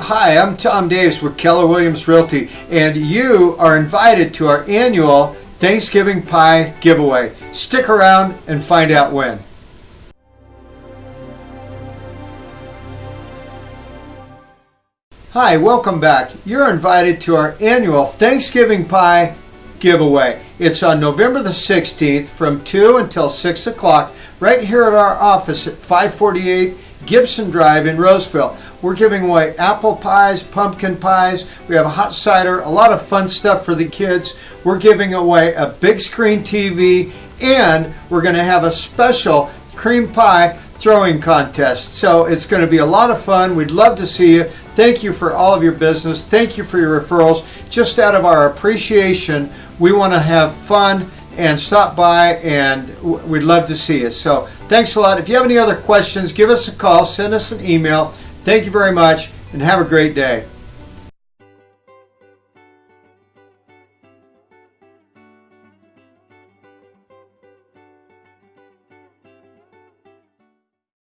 Hi, I'm Tom Davis with Keller Williams Realty, and you are invited to our annual Thanksgiving Pie giveaway. Stick around and find out when. Hi, welcome back. You're invited to our annual Thanksgiving Pie giveaway. It's on November the 16th from 2 until 6 o'clock right here at our office at 548 Gibson Drive in Roseville. We're giving away apple pies, pumpkin pies. We have a hot cider, a lot of fun stuff for the kids. We're giving away a big screen TV, and we're going to have a special cream pie throwing contest. So it's going to be a lot of fun. We'd love to see you. Thank you for all of your business. Thank you for your referrals. Just out of our appreciation, we want to have fun and stop by and we'd love to see you. So thanks a lot. If you have any other questions, give us a call, send us an email. Thank you very much and have a great day.